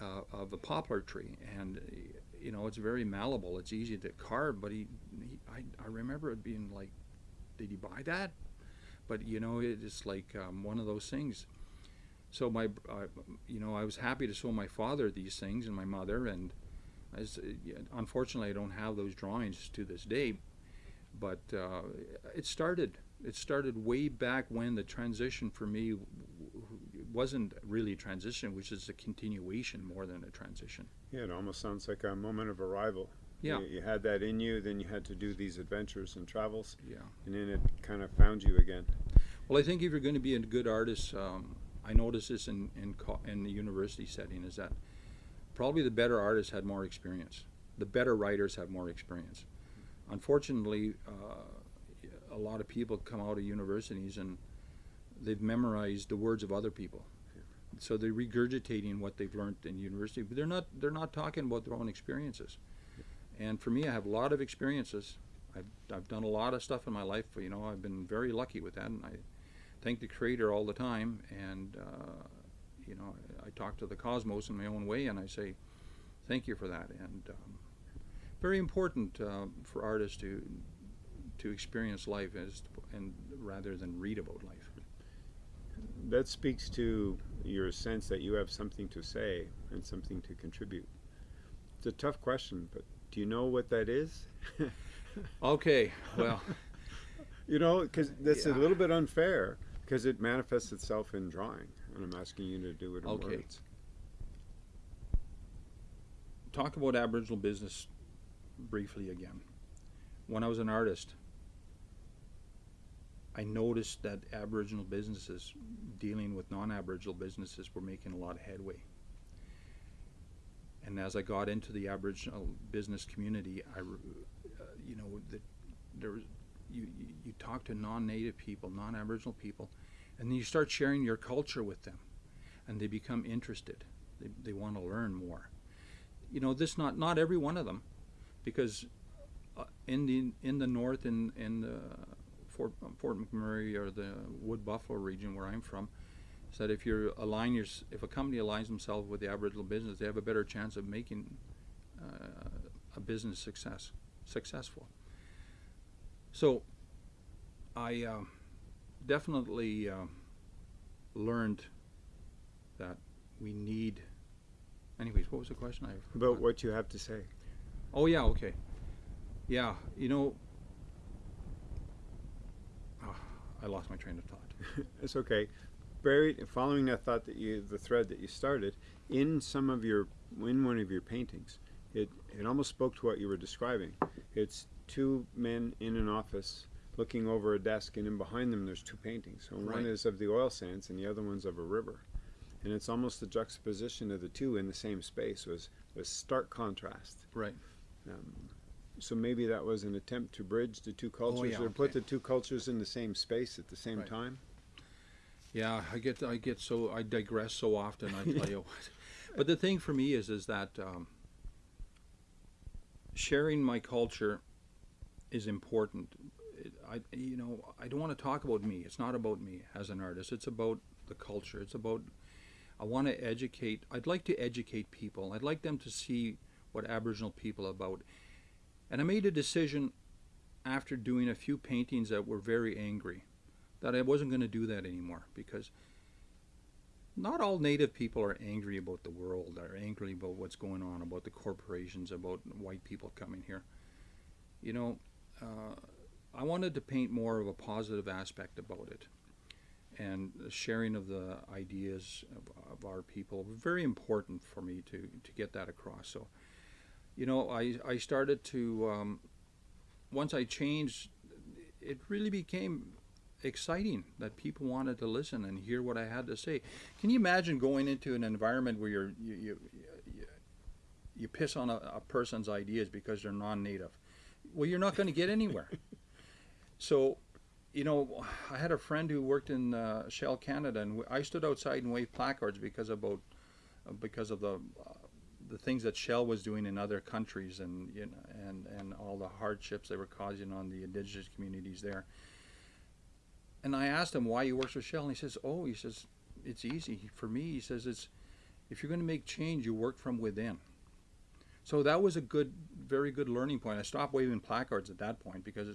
uh, of a poplar tree. And, you know, it's very malleable. It's easy to carve, but he, he I, I remember it being like, did he buy that? But, you know, it's like um, one of those things so my uh, you know I was happy to show my father these things and my mother and as, uh, unfortunately I don't have those drawings to this day but uh, it started it started way back when the transition for me wasn't really a transition which is a continuation more than a transition Yeah, it almost sounds like a moment of arrival. Yeah. You, you had that in you, then you had to do these adventures and travels, yeah and then it kind of found you again. well I think if you're going to be a good artist um, I noticed this in in, in the university setting is that probably the better artists had more experience. The better writers have more experience. Unfortunately, uh, a lot of people come out of universities and they've memorized the words of other people. So they're regurgitating what they've learned in university, but they're not they're not talking about their own experiences. And for me, I have a lot of experiences. I've, I've done a lot of stuff in my life. You know, I've been very lucky with that, and I thank the Creator all the time. And uh, you know, I, I talk to the cosmos in my own way, and I say, thank you for that. And um, very important uh, for artists to to experience life as and rather than read about life. That speaks to your sense that you have something to say and something to contribute. It's a tough question, but do you know what that is? Okay, well, you know, because that's a little bit unfair because it manifests itself in drawing, and I'm asking you to do it in Okay. words. talk about Aboriginal business briefly again. When I was an artist, I noticed that Aboriginal businesses dealing with non-Aboriginal businesses were making a lot of headway. And as I got into the Aboriginal business community, I, uh, you know, the, there was, you, you, talk to non-native people, non-Aboriginal people, and then you start sharing your culture with them, and they become interested. They, they want to learn more. You know, this not not every one of them, because uh, in the in the north in in the Fort Fort McMurray or the Wood Buffalo region where I'm from, is that if you align your if a company aligns themselves with the Aboriginal business, they have a better chance of making uh, a business success successful. So, I uh, definitely uh, learned that we need. Anyways, what was the question? I About what you have to say. Oh yeah, okay. Yeah, you know, Ah, I lost my train of thought. it's okay. Buried, following that thought that you, the thread that you started, in some of your, in one of your paintings, it, it almost spoke to what you were describing. It's two men in an office looking over a desk, and in behind them there's two paintings. So one is of the oil sands, and the other one's of a river. And it's almost the juxtaposition of the two in the same space was was stark contrast. Right. Um, so maybe that was an attempt to bridge the two cultures, Oh, yeah, or put okay. the two cultures in the same space at the same Right. time. Yeah, I get I get so I digress so often. I tell you what. But the thing for me is is that um, sharing my culture is important. I you know I don't want to talk about me. It's not about me as an artist. It's about the culture. It's about I want to educate. I'd like to educate people. I'd like them to see what Aboriginal people are about. And I made a decision after doing a few paintings that were very angry that I wasn't going to do that anymore because not all native people are angry about the world, are angry about what's going on, about the corporations, about white people coming here. You know, uh, I wanted to paint more of a positive aspect about it. And the sharing of the ideas of, of our people very important for me to, to get that across. So, you know, I, I started to, um, once I changed, it really became exciting that people wanted to listen and hear what I had to say. Can you imagine going into an environment where you're, you you you, you piss on a, a person's ideas because they're non-native? Well, you're not going to get anywhere. so, you know, I had a friend who worked in uh, Shell Canada, and I stood outside and waved placards because about uh, because of the uh, the things that Shell was doing in other countries, and you know, and and all the hardships they were causing on the indigenous communities there. And I asked him why he works for Shell, and he says, "Oh, he says it's easy for me." He says, "It's if you're going to make change, you work from within." So that was a good, very good learning point. I stopped waving placards at that point because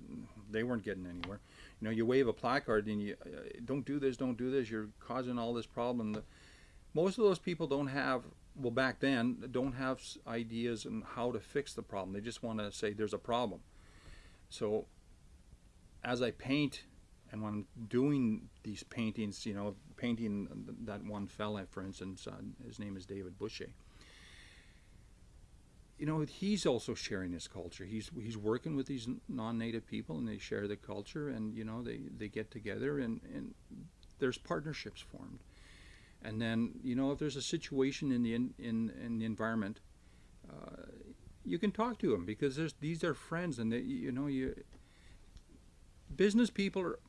they weren't getting anywhere. You know, you wave a placard and you uh, don't do this, don't do this. You're causing all this problem. The, most of those people don't have, well, back then, don't have ideas on how to fix the problem. They just want to say there's a problem. So, as I paint, and when I'm doing these paintings, you know, painting that one fella, for instance, uh, his name is David Boucher you know he's also sharing his culture. He's he's working with these non-native people and they share the culture and you know they they get together and and there's partnerships formed. And then you know if there's a situation in the in in, in the environment uh, you can talk to them because there's these are friends and they, you know you business people are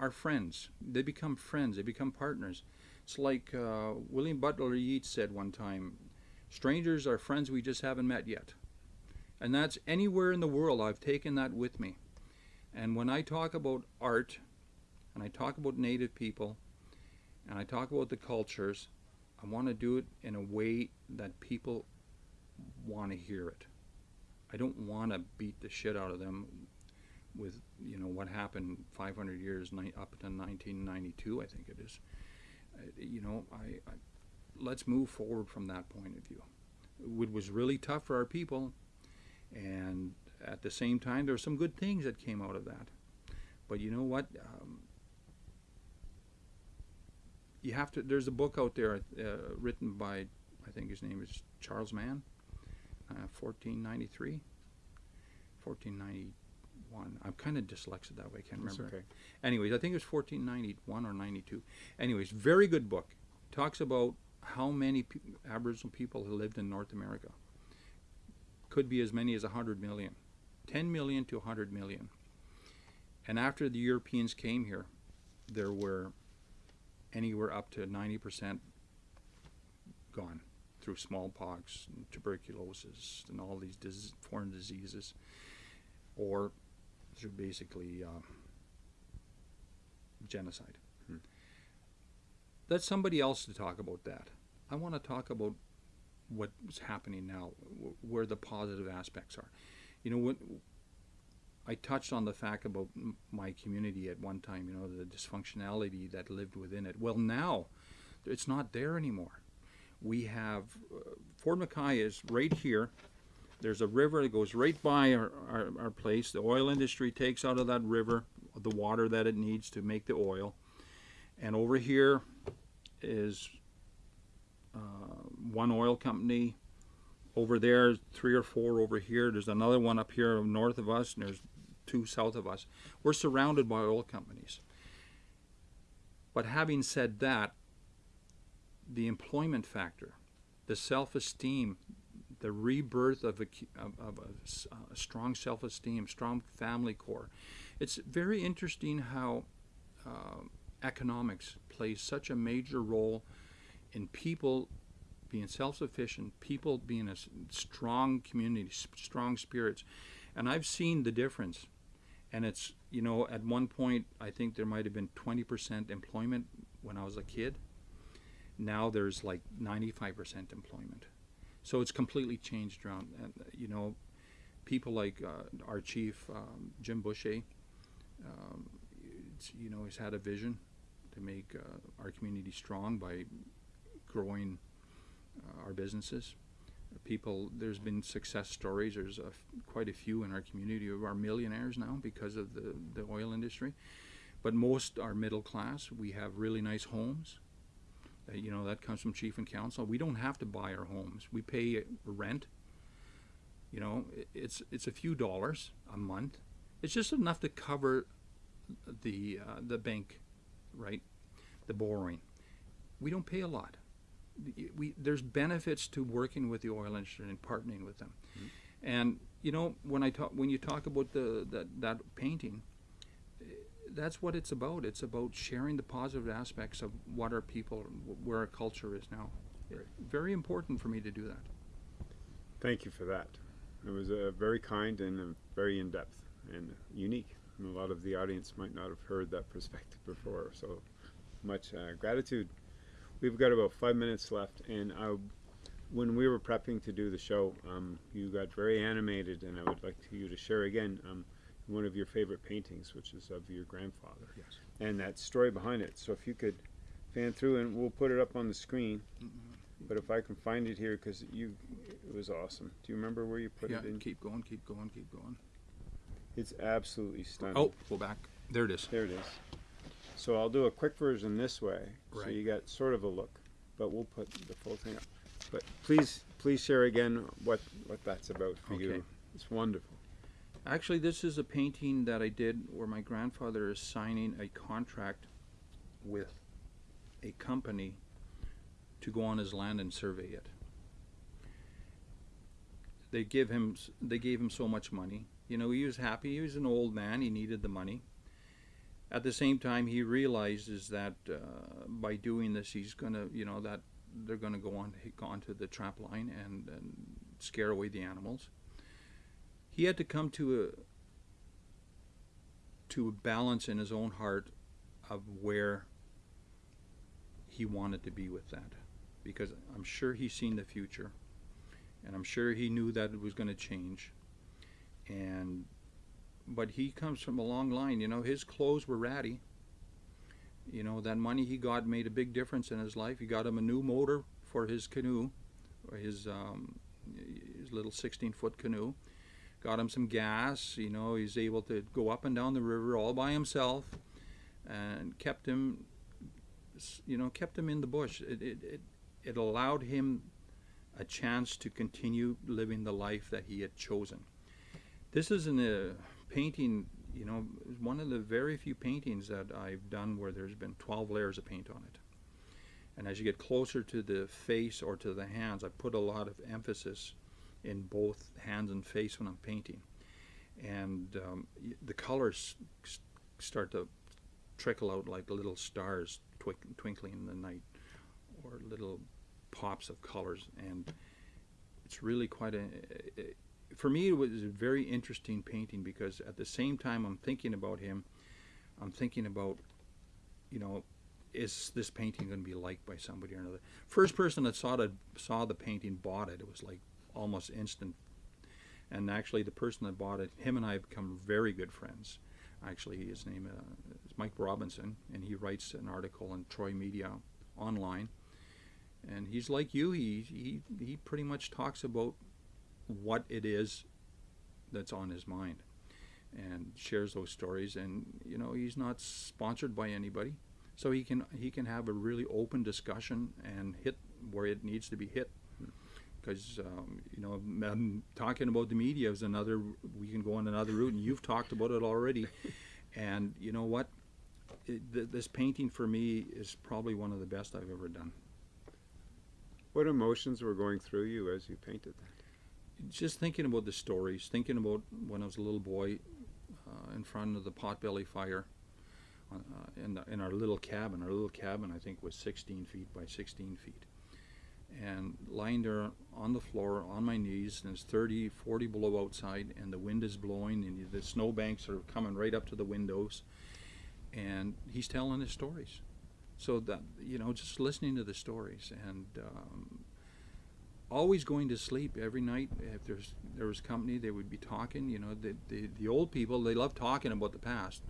are friends. They become friends. They become partners. It's like uh, William Butler Yeats said one time Strangers are friends we just haven't met yet. And that's anywhere in the world. I've taken that with me. And when I talk about art, and I talk about Native people, and I talk about the cultures, I want to do it in a way that people want to hear it. I don't want to beat the shit out of them with, you know, what happened 500 years up to 1992, I think it is. Uh, you know, I, I let's move forward from that point of view. It was really tough for our people, and at the same time, there were some good things that came out of that. But you know what? Um, you have to. There's a book out there uh, written by, I think his name is Charles Mann, uh, 1493, 1491. I'm kind of dyslexic that way. I can't That's remember. okay. Anyways, I think it was 1491 or 92. Anyways, very good book. Talks about how many pe- Aboriginal people have lived in North America. Could be as many as 100 million. 10 million to 100 million. And after the Europeans came here, there were anywhere up to 90% gone through smallpox and tuberculosis and all these dis- foreign diseases, or through basically uh, genocide. Let somebody else to talk about that. I want to talk about what's happening now, where the positive aspects are. You know, I touched on the fact about my community at one time, you know, the dysfunctionality that lived within it. Well, now it's not there anymore. We have uh, Fort McKay is right here. There's a river that goes right by our, our, our place. The oil industry takes out of that river the water that it needs to make the oil. And over here is uh, one oil company. Over there, three or four over here. There's another one up here north of us, and there's two south of us. We're surrounded by oil companies. But having said that, the employment factor, the self-esteem, the rebirth of a, of, of a a strong self-esteem, strong family core. It's very interesting how uh, economics plays such a major role in people being self-sufficient, people being a strong community, strong spirits, and I've seen the difference. And it's you know at one point I think there might have been 20% employment when I was a kid. Now there's like 95% employment. So it's completely changed around. And, uh, you know, people like uh, our chief, um, Jim Boucher, um, you know, he's had a vision to make uh, our community strong by growing uh, our businesses. People, there's been success stories. There's quite a few in our community who are millionaires now because of the, the oil industry. But most are middle class. We have really nice homes. Uh, you know, that comes from chief and council. We don't have to buy our homes. We pay rent. You know, it's it's a few dollars a month. It's just enough to cover the uh, the bank, right? The borrowing. We don't pay a lot. We there's benefits to working with the oil industry and partnering with them. And you know, when I talk when you talk about the that that painting, that's what it's about. It's about sharing the positive aspects of what our people, where our culture is now. Right. Very important for me to do that. Thank you for that. It was uh, very kind and uh, very in depth and unique. And a lot of the audience might not have heard that perspective before. So much uh, gratitude. We've got about five minutes left, and I, when we were prepping to do the show, um, you got very animated, and I would like to, you to share again um, one of your favorite paintings, which is of your grandfather, Yes. and that story behind it. So if you could fan through, and we'll put it up on the screen. But if I can find it here, because you, it was awesome. Do you remember where you put yeah, it in? keep going, keep going, keep going. It's absolutely stunning. Oh, go back. There it is. There it is. So I'll do a quick version this way, so you got sort of a look, but we'll put the full thing up. But please, please share again what what that's about for Okay. you. It's wonderful. Actually, this is a painting that I did where my grandfather is signing a contract with a company to go on his land and survey it. They give him they gave him so much money. You know, he was happy. He was an old man. He needed the money. At the same time, he realizes that uh, by doing this, he's gonna, you know, that they're gonna go on go onto the trap line and, and scare away the animals he had to come to a to a balance in his own heart of where he wanted to be with that because I'm sure he's seen the future and I'm sure he knew that it was going to change and but he comes from a long line you know his clothes were ratty you know that money he got made a big difference in his life he got him a new motor for his canoe or his um, his little 16 foot canoe got him some gas. You know, he's able to go up and down the river all by himself, and kept him, you know, kept him in the bush. It it it, it allowed him a chance to continue living the life that he had chosen. This is a painting, you know, one of the very few paintings that I've done where there's been 12 layers of paint on it. And as you get closer to the face or to the hands, I put a lot of emphasis in both hands and face when I'm painting. And um, the colors start to trickle out like little stars twinkling in the night or little pops of colors. And it's really quite a, for me, it was a very interesting painting because at the same time I'm thinking about him, I'm thinking about, you know, is this painting going to be liked by somebody or another? First person that saw the saw the painting bought it. It was like almost instant. And actually, the person that bought it, him and I have become very good friends. Actually, his name uh, is Mike Robinson, and he writes an article in Troy Media online. And he's like you. He he he pretty much talks about what it is that's on his mind and shares those stories. And you know he's not sponsored by anybody. So he can he can have a really open discussion and hit where it needs to be hit. Because um, you know um, talking about the media is another we can go on another route and you've talked about it already. And you know what? It, th- this painting for me is probably one of the best I've ever done. What emotions were going through you as you painted that? Just thinking about the stories, thinking about when I was a little boy uh, in front of the potbelly fire uh, in, the, in our little cabin. Our little cabin, I think, was 16 feet by 16 feet. And lying there on the floor on my knees, and it's 30, 40 below outside, and the wind is blowing, and the snowbanks are coming right up to the windows. And he's telling his stories. So that, you know, just listening to the stories. And um, always going to sleep every night. If there's there was company, they would be talking. You know, the, the the old people they love talking about the past.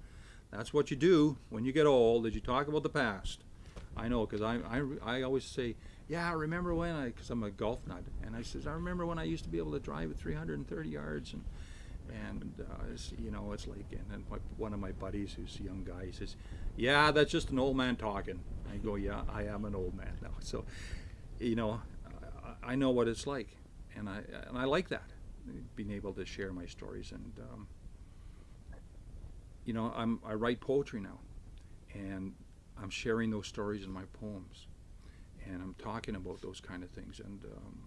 That's what you do when you get old. Is you talk about the past. I know because I, I I always say, yeah, I remember when I because I'm a golf nut, and I says I remember when I used to be able to drive at 330 yards and. And uh, you know, it's like, and then one of my buddies, who's a young guy, he says, "Yeah, that's just an old man talking." I go, "Yeah, I am an old man now." So, you know, I- know what it's like, and I and I like that, being able to share my stories. And um, you know, I'm I write poetry now, and I'm sharing those stories in my poems, and I'm talking about those kind of things. And um,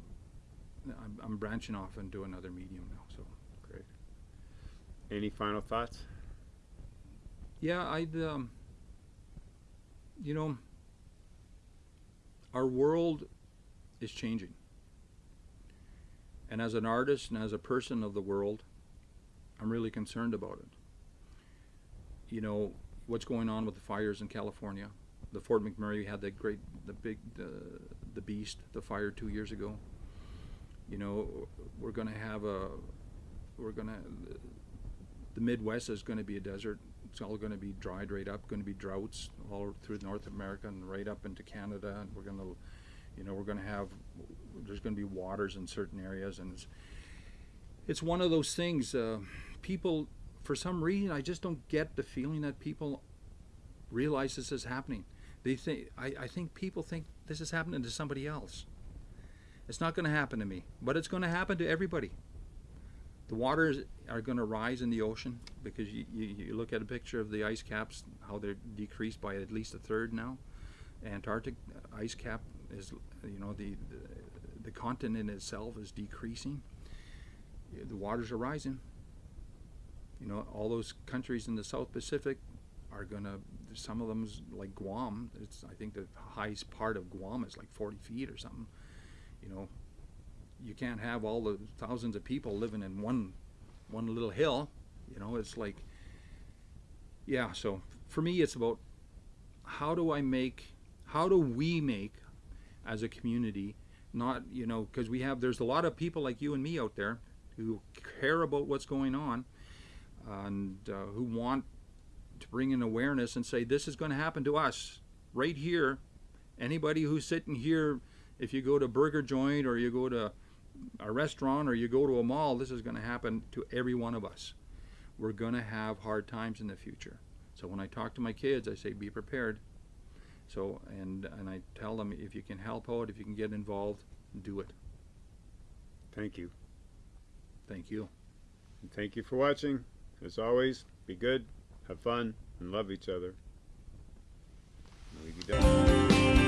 I'm, I'm branching off into another medium now. So Great. Any final thoughts? yeah, I um, you know, our world is changing. And as an artist and as a person of the world, I'm really concerned about it. You know, what's going on with the fires in California. The Fort McMurray had that great, the big, the, the beast, the fire two years ago. You know, we're going to have a, we're going to, the Midwest is going to be a desert. It's all going to be dried right up, going to be droughts all through North America and right up into Canada. And we're going to, you know, we're going to have, there's going to be waters in certain areas. And it's, it's one of those things, uh, people, for some reason, I just don't get the feeling that people realize this is happening. They think, I, I think people think this is happening to somebody else. It's not going to happen to me, but it's going to happen to everybody. The waters are going to rise in the ocean because you, you, you look at a picture of the ice caps, how they're decreased by at least a third now. Antarctic ice cap is, you know, the, the, the continent itself is decreasing. The waters are rising. You know, all those countries in the South Pacific are to, some of them like Guam. It's, I think the highest part of Guam is like 40 feet or something. You know, you can't have all the thousands of people living in one one little hill you know it's like yeah so for me it's about how do i make how do we make as a community not you know because we have there's a lot of people like you and me out there who care about what's going on and uh, who want to bring in awareness and say this is going to happen to us right here anybody who's sitting here if you go to burger joint or you go to a restaurant or you go to a mall, this is going to happen to every one of us. We're going to have hard times in the future. So when I talk to my kids, I say, be prepared. So, and, and I tell them, if you can help out, if you can get involved, do it. Thank you. Thank you. And thank you for watching. As always, be good, have fun, and love each other. Leave you down.